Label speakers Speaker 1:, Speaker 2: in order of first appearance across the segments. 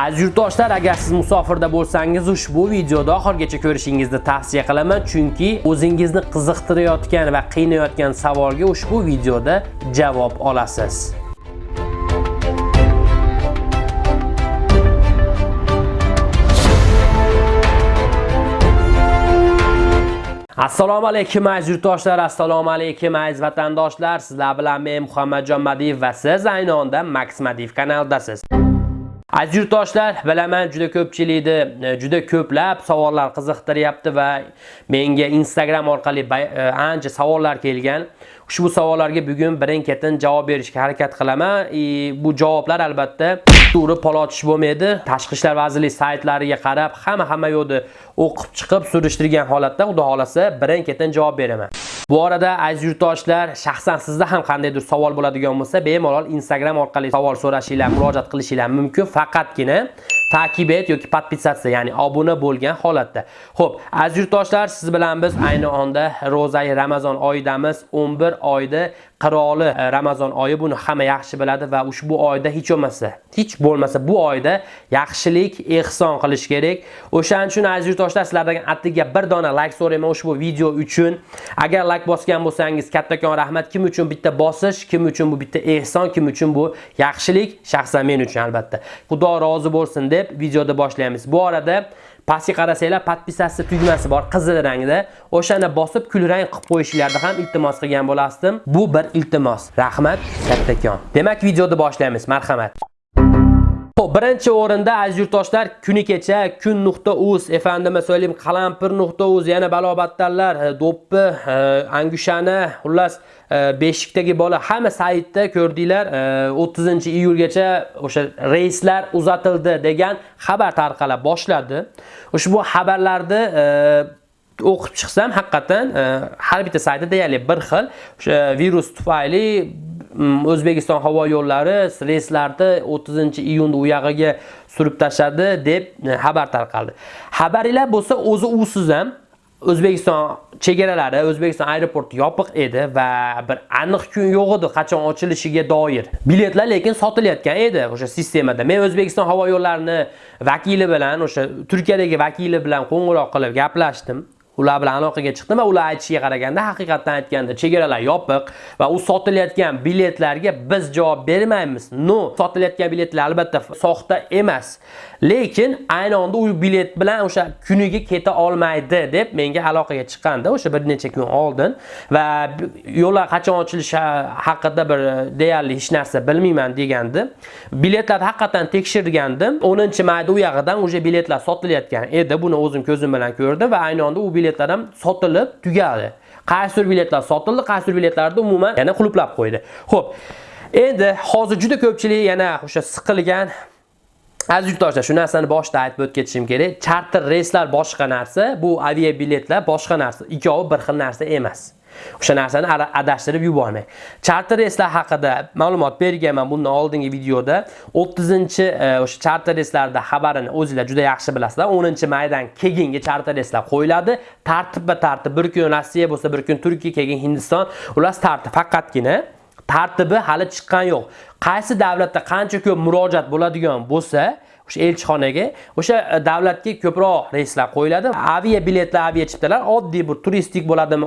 Speaker 1: Aziz yurtdoshlar, agar siz musofirda bo'lsangiz, ushbu videoda oxirgacha ko'rishingizni tavsiya qilaman, chunki o'zingizni qiziqtirayotgan va qiynayotgan savolga ushbu videoda javob olasiz. Assalomu alaykum aziz yurtdoshlar, assalomu alaykum aziz vatandoshlar. Sizlar bilan men Muhammadjon Madiyev va siz ayni onda Max Madiyev kanalidasiz. Aziz yurtdoshlar, bilaman juda ko'pchilikni e, juda ko'plab savollar qiziqtiryapti va menga Instagram orqali e, ancha savollar kelgan. Ushbu savollarga bugun birin-ketin javob berishga harakat qilaman. E, bu javoblar albatta to'g'ri polotish bo'lmaydi. Tashqi ishlar vazirligi saytlariga qarab, hamma hamma yo'qni o'qib chiqib surishtirgan holatda, xudo xolasa, birin-ketin javob beraman. Bu orada aziz yurtdoshlar, shaxsan sizda ham qandaydir savol bo'ladigan bo'lsa, bemalol Instagram orqali savol so'rashinglar, murojaat qilishinglar mumkin. Faqatgina takibet yoki podpisatsiya, ya'ni obuna bo'lgan holatda. Xo'p, aziz yurtdoshlar, siz bilan biz ayni onda ro'zai Ramazon oyidamiz. 11 oyda qiroli e, Ramazon oyi buni hamma yaxshi biladi va ushbu oyda hech bo'lmasa, hech bo'lmasa bu oyda yaxshilik, ehson qilish kerak. O'shaning uchun aziz yurtdoshlar, sizlardan attiga bir dona like so'rayman ushbu video uchun. Agar like bosgan bo'lsangiz, kattakon rahmat. Kim uchun bitta bosish, kim uchun bu bitta ehson, kim uchun bu yaxshilik, shaxsan men uchun albatta. Xudo rozi bo'lsin deb videoda boshlaymiz. Bu orada pastga qarasanglar podpisasi tugmasi bor qizil rangda. O'shani bosib kulrang qilib qo'yishinglarni ham iltimos qilgan bo'lasdim. Bu bir iltimos. Rahmat kattakon. Demak videoni boshlaymiz. Marhamat. Xo'p, birinchi o'rinda aziz yurtdoshlar, kuni kecha kun.uz, efendime söyleyeyim, qalampir.uz, yana balobattarlar, e, do'ppi, e, angushani, xullas, e, beshikdagi bola hamma saytda ko'rdinglar, 30-iyulgacha o'sha reyslar uzatildi degan xabar tarqala boshladi. Ushbu xabarlarni o'qib chiqsam, haqiqatan har bitta saytda deyarli bir xil o'sha virus tufayli O'zbekiston havo yo'llari reyslarni 30-iyunda u yog'iga surib tashladi deb e, xabar tarqaldi. Xabaringlar bo'lsa, o'zi usiz ham O'zbekiston chegaralari, O'zbekiston aeroporti yopiq edi va bir aniq kun yo'q edi qachon ochilishiga doir. Biletlar lekin sotilayotgan edi o'sha sistemada. Men O'zbekiston havo yo'llarini vakili bilan, o'sha Turkiyadagi vakili bilan qo'ng'iroq qilib gaplashdim. Ular bilan aloqaga chiqdim va ular aytishiga qaraganda haqiqatdan aytganda chegaralar yopiq va u sotilayotgan biletlarga biz javob bermaymiz. No, sotilayotgan biletlar albatta soxta emas. Lekin ayni onda u bilet bilan o'sha kuniga keta olmaydi deb menga aloqaga chiqqanda o'sha bir necha kun oldin va yo'llar qachon ochilishi haqida bir deyarli hech narsa bilmayman degandi. Biletlarni haqiqatan tekshirgandim. 10-mayda u yog'idan o'sha biletlar sotilayotgan edi. Buni o'zim ko'zim bilan ko'rdim va ayni onda u biletlar ham sotilib tugadi. Qaysi biletlar sotildi, qaysi biletlarni umuman yana quluplab qo'ydi. Xo'p. Endi hozir juda ko'pchilik yana o'sha siqilgan Aziz yurtdoshlar, shu narsani boshida aytib o'tib ketishim kerak. Charter reyslar boshqa narsa, bu avia biletlar boshqa narsa. Ikkovi bir xil narsa emas. O'sha narsani adashtirib yubormang. Charter reyslar haqida ma'lumot berganman bundan oldingi videoda. 30-chi e, o'sha charter reyslarda xabarini o'zingizlar juda yaxshi bilasizlar. 10-maydan keyingi charter reyslar qo'yiladi. Tartibba tartib bir kun Rossiya bo'lsa, bir kun Turkiya, keyin Hindiston. Ular tartib faqatgina tartibi hali chiqqan yo'q. Qaysi davlatda qancha ko'p murojaat bo'ladigan bo'lsa, o'sha elchixonaga o'sha e, davlatga ko'proq reyslar qo'yiladi. Avia biletlar, avia chiptalar oddiy bir turistik bo'ladimi?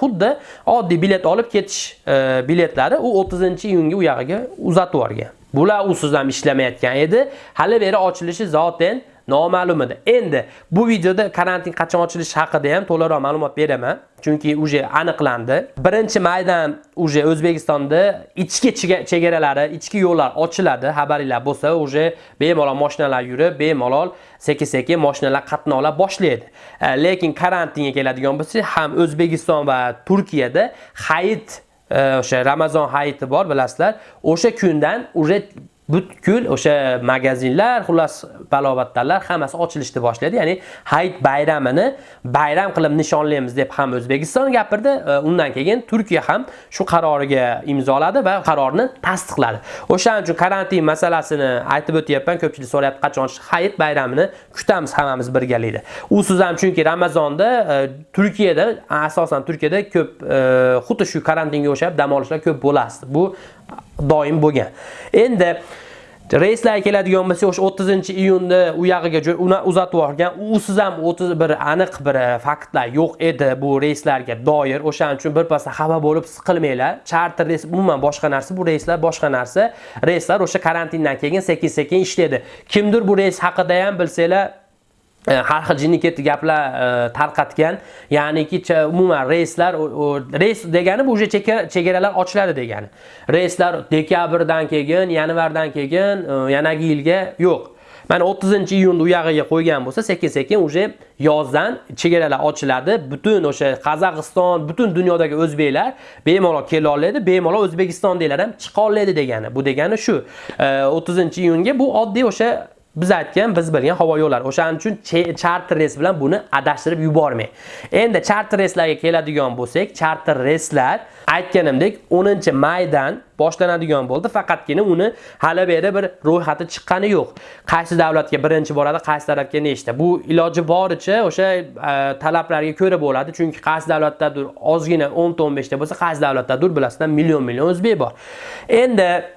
Speaker 1: Xuddi e, oddiy bilet olib ketish e, biletlari u 30-iyunga u yog'iga uzatib yuborgan. Bular usiz ham ishlamayotgan edi. Hali beri ochilishi zoten noma'lum edi. Endi bu videoda karantin qachon ochilishi haqida ham to'liqroq ma'lumot beraman, chunki uje aniqlandi. 1-maydan uje O'zbekistonda ichki chegaralari, ichki yo'llar ochiladi. Xabaringlar bo'lsa, uje bemalol mashinalar yurib, bemalol sekin-sekin mashinalar qatnovlar boshlaydi. E, lekin karantinga keladigan bo'lsak, ham O'zbekiston va Turkiyada hayit e, o'sha Ramazon hayiti bor, bilasizlar. O'sha kundan uje butkul o'sha magazinlar, xullas balobatlarlar hammasi ochilishni boshladi. Ya'ni Hayit bayramini bayram qilib nishonlaymiz deb ham O'zbekiston gapirdi. Undan keyin Turkiya ham shu qaroriga imzoladi va qarorni tasdiqladi. O'shaning uchun karantin masalasini aytib o'tyapman. Ko'pchilik so'rayapti, qachon Hayit bayramini kutamiz hammamiz birgalikda. Usiz ham chunki Ramazonda e, Turkiyada, asosan Turkiyada ko'p e, xuddi shu karantinga o'xshab dam olishlar ko'p bo'ladi. Bu doim bo'lgan. Endi reyslarga keladigan bo'lsak o'sha 30 iyunda u yog'iga uzatib yuborgan. Usiz ham 31 aniq bir e, faktlar yo'q edi bu reyslarga doir. O'shaning uchun birpasda xafa bo'lib siqilmanglar. Charter reys umuman boshqa narsa bu reyslar boshqa narsa. Reyslar o'sha karantindan keyin sekin sekin ishlaydi. Kimdir bu reys haqida ham bilsanglar E, har xil jinni ketdi gaplar e, tarqatgan. Ya'niki umuman reyslar reys degani bu уже chegaralar ochiladi degani. Reyslar dekabrdan keyin yanvardan keyin e, yanagi yilga yo'q. Mana 30 iyunda u yog'iga qo'ygan bo'lsa sekin sekin уже yozdan chegaralar ochiladi. Butun o'sha qozog'iston butun dunyodagi o'zbeklar bemalol kela oladi bemalol o'zbekistondagilar ham chiqa oladi degani. Bu degani shu. 30 iyunga bu oddiy o'sha biz aytgan biz bilgan havo yo'llari. O'shaning uchun charter reys bilan buni adashtirib yubormang. Endi charter reyslarga keladigan bo'lsak charter reyslar aytganimdek 10 maydan boshlanadigan bo'ldi. Faqatgina uni hali beri bir ro'yxati chiqqani yo'q. Qaysi davlatga birinchi boradi qaysi davlatga nechta bu iloji boricha o'sha e, talablarga ko'ra bo'ladi. Chunki qaysi davlatdadir ozgina 10 ta 15 ta bo'lsa qaysi davlatdadir bilasizlar million million o'zbek bor. Endi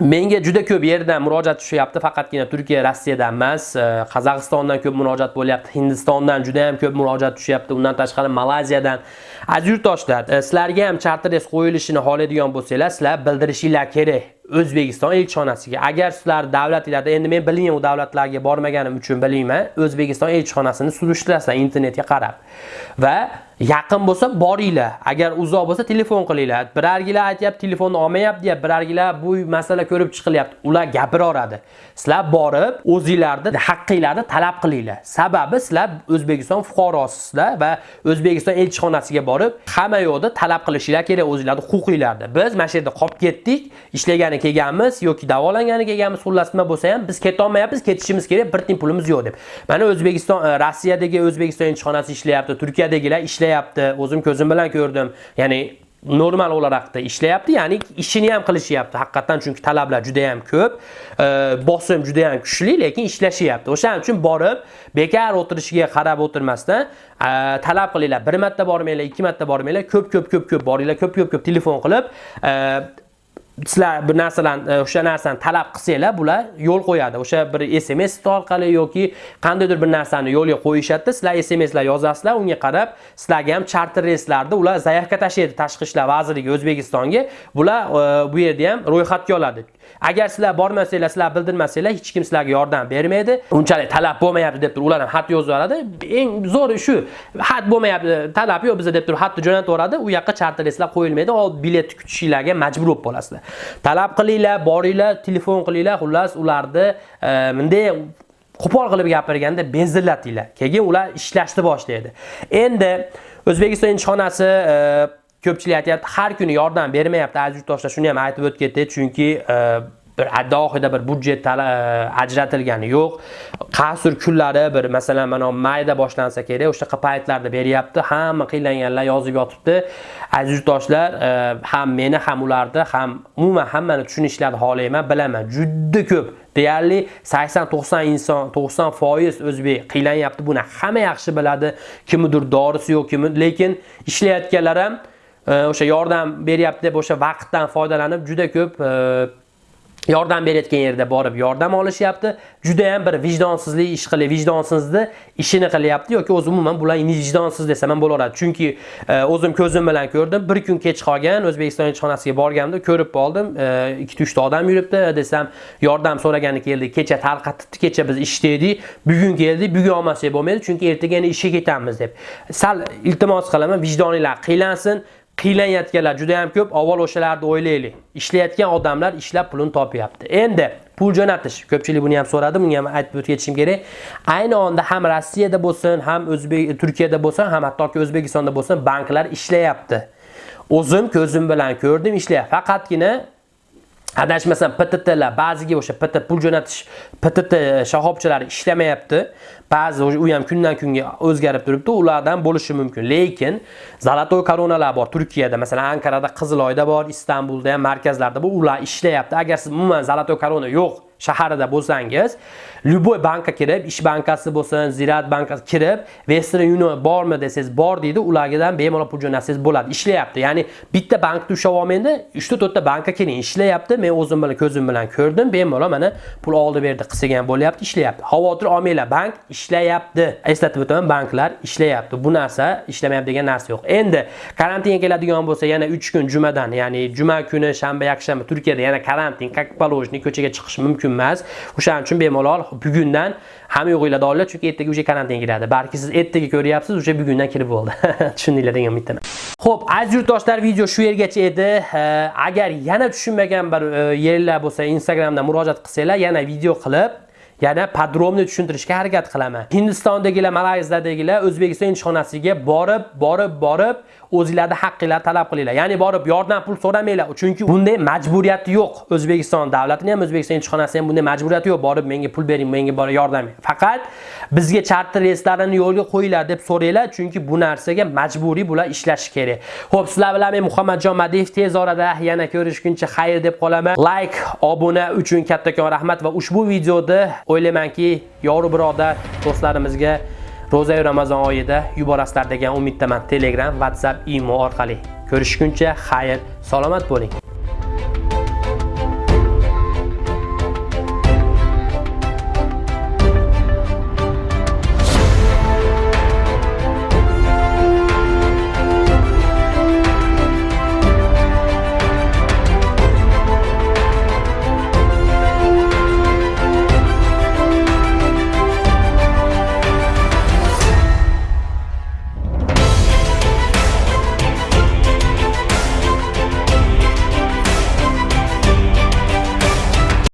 Speaker 1: Menga juda ko'p yerdan murojaat tushyapti, faqatgina Turkiya, Rossiyadan emas, e, Qozog'istondan ko'p murojaat bo'lyapti, Hindistondan juda ham ko'p murojaat tushyapti, undan tashqari Malayziyadan. Aziz yurtdoshlar, e, sizlarga ham charter reys qo'yilishini xohlaydigan bo'lsangiz, sizlar bildirishinglar kerak. O'zbekiston elchixonasiga. Agar sizlar davlatlarda, endi men bilmayman u davlatlarga bormaganim uchun bilmayman, O'zbekiston elchixonasini surishtirasizlar internetga qarab. Va yaqin bo'lsa boringlar. Agar uzoq bo'lsa telefon qilinglar. Birargilar aytyapti telefonni olmayapti deyapti. Birargilar bu masala ko'rib chiqilyapti. Ular gapiraveradi sizlar borib o'zinglarni haqqinglarni talab qilinglar. Sababi sizlar o'zbekiston fuqarosisizlar va o'zbekiston elchixonasiga borib hamma yoqda talab qilishinglar kerak o'zinglarni huquqinglarni. Biz mana shu yerda qolib ketdik. Ishlagani kelganmiz yoki davolangani kelganmiz xullas nima bo'lsa ham biz ketolmayapmiz ketishimiz kerak bir tiyin pulimiz yo'q deb. Mana o'zbekiston e, rossiyadagi o'zbekiston elchixonasi ishlayapti turkiyadagilar ishlayapti ishlayapti o'zim ko'zim bilan ko'rdim. Ya'ni normal o'larakda ishlayapti ya'ni ishini ham qilishyapti. Haqiqatdan chunki talablar juda ham ko'p e, bosim juda ham kuchli lekin ishlashyapti. O'shaning uchun borib bekor o'tirishiga qarab o'tirmasdan e, talab qilinglar. Bir marta bormanglar ikki marta bormanglar ko'p ko'p ko'p ko'p boringlar ko'p ko'p ko'p telefon qilib e, sizlar bir narsalarni e, o'sha narsani talab qilsanglar bular yo'l qo'yadi. O'sha bir sms orqali yoki qandaydir bir narsani yo'lga qo'yishadida sizlar smslar yozasizlar unga qarab sizlarga ham charter reyslarda ular zaявка tashlaydi. Tashqi ishlar vazirligi o'zbekistonga bular e, bu yerda ham ro'yxatga oladi. Agar sizlar bormasanglar sizlar bildirmasanglar hech kim sizlarga yordam bermaydi. Unchalik talab bo'lmayapti deb turib ular ham xat yozib yuboradi. Eng zo'ri shu xat bo'lmayapti talab yo'q bizda deb turib xatni jo'natib yuboradi. U yoqqa charter reyslar qo'yilmaydi olib bilet kutishinglarga majbur bo'lib qolasizlar. Talab qilinglar boringlar telefon qilinglar xullas ularni e, bunday qo'pol qilib gapirganda bezillatinglar keyin ular ishlashni boshlaydi. Endi o'zbekiston elchixonasi e, ko'pchilik aytyapti har kuni yordam bermayapti aziz yurtdoshlar shuni ham aytib o'tib ketdi chunki e, bir alohida bir budjet e, ajratilgani yo'q. Qasr kunlari bir masalan mana mayda boshlansa kerak o'sha paytlarda beryapti hamma qiynalganlar yozib yotibdi. Aziz yurtdoshlar e, ham meni ham ularni ham umuman hammani tushunishlarini xohlayman bilaman juda ko'p deyarli 80-90 inson 90 foiz o'zbek qiylanyapti buni hamma yaxshi biladi kimnidir dorisi yo'q kimi lekin ishlayotganlar ham o'sha yordam beryapti deb o'sha vaqtdan foydalanib juda ko'p e, yordam berayotgan yerda borib yordam olishyapti. Juda ham bir vijdonsizlik ish qilib vijdonsizni ishini qilyapti yoki o'zi umuman bular vijdonsiz desam ham bo'laveradi. Chunki e, o'zim ko'zim bilan ko'rdim bir kun kech qolgan o'zbekiston elchixonasiga borganimda ko'rib qoldim. E, Ikkita uchta odam yuribdi desam yordam so'ragani keldi kecha tarqatibdi kecha biz ishlaydik bugun keldik bugun olmasak bo'lmaydi chunki ertaga yana ishga ketamiz deb. Sal iltimos qilaman vijdoninglar qiylansin. Qiynayotganlar juda ham ko'p. Avval o'shalarni o'ylaylik. Ishlayotgan odamlar ishlab pulini topyapti. Endi pul jo'natish. Ko'pchilik buni ham so'radi bunga ham aytib o'tib ketishim kerak. Ayni onda ham rossiyada bo'lsin ham o'zbek turkiyada bo'lsin ham hattoki o'zbekistonda bo'lsin banklar ishlayapti. O'zim ko'zim bilan ko'rdim ishlayapti. Faqatgina adashmasam PTTlar ba'ziga o'sha PT pul jo'natish PTT shahobchalari ishlamayapti. Ba'zi u ham kundan kunga o'zgarib turibdi, ulardan bo'lishi mumkin. Lekin zolotoy koronalar bor Turkiyada, masalan Ankarada, Qiziloyda bor, Istanbulda ham markazlarda bu ular ishlayapti. Agar siz umuman zolotoy korona yo'q shaharida bo'lsangiz любой bankka kirib ish bankasi bo'lsin zirat bankasi kirib western union bormi desangiz bor deydi ulardan bemalol pul jo'natsangiz bo'ladi ishlayapti. Ya'ni bitta bankni ushlab olmaydi uchta to'rtta bankka kiring ishlayapti. Men o'zim bilan ko'zim bilan ko'rdim bemalol mana pul oldi berdi qilsak ham bo'lyapti ishlayapti. Xavotir olmanglar bank ishlayapti. Eslatib o'taman banklar ishlayapti. Bu narsa ishlamayapti degan narsa yo'q. Endi karantinga keladigan bo'lsa yana 3 kun jumadan ya'ni juma kuni shanba yakshanba turkiyada yana karantin как положено ko'chaga chiqish mumkin emas o'shaning uchun bemalol bugundan hamma yo'g'inglarni olinglar chunki ertaga o'sha karantinga kiradi balki siz ertaga ko'ryapsiz o'sha bugundan kirib bo'ldi tushundinglar degan umiddaman Xo'p, aziz yurtdoshlar, video shu yergacha edi. Agar yana tushunmagan bir e, yerlar bo'lsa, Instagramda murojaat qilsanglar, yana video qilib yana podromni tushuntirishga harakat qilaman. Hindistondagilar, Malayziyadagilar O'zbekiston elchixonasiga borib, borib, borib o'zingizlarda haqqinglarni talab qilinglar. Ya'ni borib yordam pul so'ramanglar, chunki bunday majburiyati yo'q. O'zbekiston davlatining ham, O'zbekiston elchixonasi ham bunday majburiyati yo'q. Borib menga pul bering, menga borib yordam bering. Faqat bizga charter reyslarini yo'lga qo'yinglar deb so'ranglar, chunki bu narsaga majburiy bular ishlashi kerak. Xo'p, sizlar bilan men Muhammadjon Madiyev tez orada yana ko'rishguncha xayr deb qolaman. Like, obuna uchun kattakon rahmat va ushbu videoda o'ylaymanki, yori birodar do'stlarimizga ro'za Ramazon oyida yuborasizlar degan umiddaman. Telegram, WhatsApp, imo orqali. Ko'rishguncha xayr, salomat bo'ling.